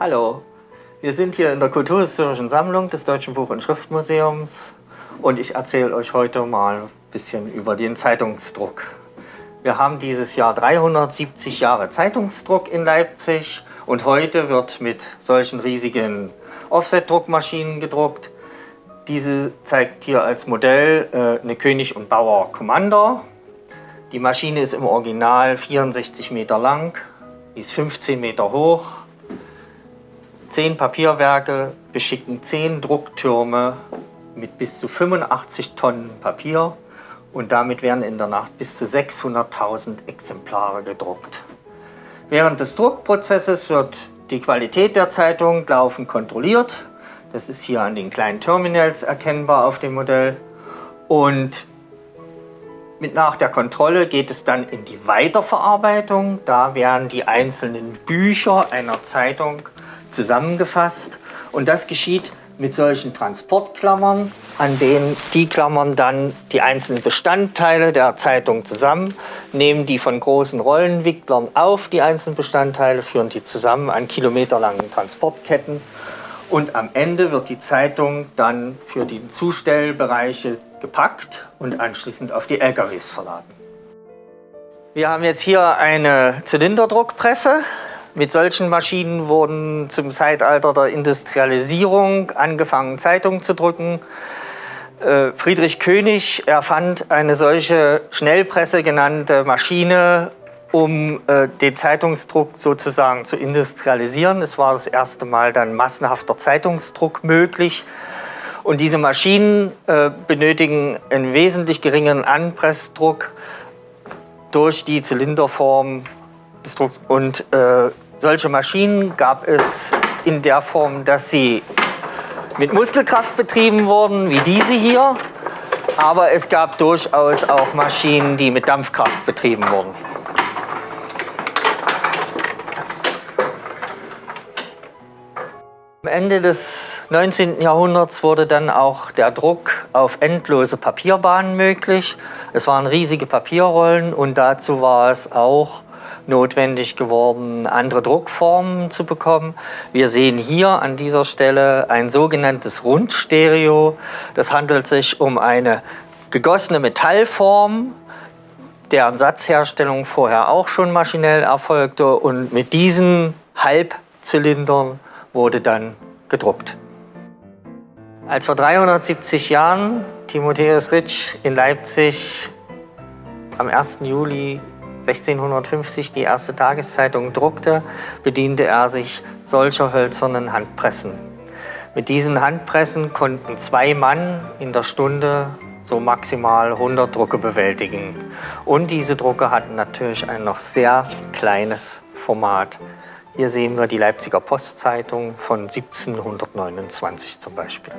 Hallo, wir sind hier in der Kulturhistorischen Sammlung des Deutschen Buch- und Schriftmuseums und ich erzähle euch heute mal ein bisschen über den Zeitungsdruck. Wir haben dieses Jahr 370 Jahre Zeitungsdruck in Leipzig und heute wird mit solchen riesigen Offset-Druckmaschinen gedruckt. Diese zeigt hier als Modell äh, eine König und Bauer Commander. Die Maschine ist im Original 64 Meter lang, ist 15 Meter hoch. Zehn Papierwerke beschicken zehn Drucktürme mit bis zu 85 Tonnen Papier und damit werden in der Nacht bis zu 600.000 Exemplare gedruckt. Während des Druckprozesses wird die Qualität der Zeitung laufend kontrolliert. Das ist hier an den kleinen Terminals erkennbar auf dem Modell. Und mit nach der Kontrolle geht es dann in die Weiterverarbeitung. Da werden die einzelnen Bücher einer Zeitung zusammengefasst. Und das geschieht mit solchen Transportklammern, an denen die klammern dann die einzelnen Bestandteile der Zeitung zusammen, nehmen die von großen Rollenwicklern auf, die einzelnen Bestandteile, führen die zusammen an kilometerlangen Transportketten und am Ende wird die Zeitung dann für die Zustellbereiche gepackt und anschließend auf die LKWs verladen. Wir haben jetzt hier eine Zylinderdruckpresse. Mit solchen Maschinen wurden zum Zeitalter der Industrialisierung angefangen, Zeitungen zu drucken. Äh, Friedrich König erfand eine solche Schnellpresse genannte Maschine, um äh, den Zeitungsdruck sozusagen zu industrialisieren. Es war das erste Mal dann massenhafter Zeitungsdruck möglich. Und diese Maschinen äh, benötigen einen wesentlich geringeren Anpressdruck durch die Zylinderform und äh, solche Maschinen gab es in der Form, dass sie mit Muskelkraft betrieben wurden, wie diese hier. Aber es gab durchaus auch Maschinen, die mit Dampfkraft betrieben wurden. Am Ende des 19. Jahrhunderts wurde dann auch der Druck auf endlose Papierbahnen möglich. Es waren riesige Papierrollen und dazu war es auch notwendig geworden, andere Druckformen zu bekommen. Wir sehen hier an dieser Stelle ein sogenanntes Rundstereo. Das handelt sich um eine gegossene Metallform, deren Satzherstellung vorher auch schon maschinell erfolgte und mit diesen Halbzylindern wurde dann gedruckt. Als vor 370 Jahren Timotheus Ritsch in Leipzig am 1. Juli 1650 die erste Tageszeitung druckte, bediente er sich solcher hölzernen Handpressen. Mit diesen Handpressen konnten zwei Mann in der Stunde so maximal 100 Drucke bewältigen. Und diese Drucke hatten natürlich ein noch sehr kleines Format. Hier sehen wir die Leipziger Postzeitung von 1729 zum Beispiel.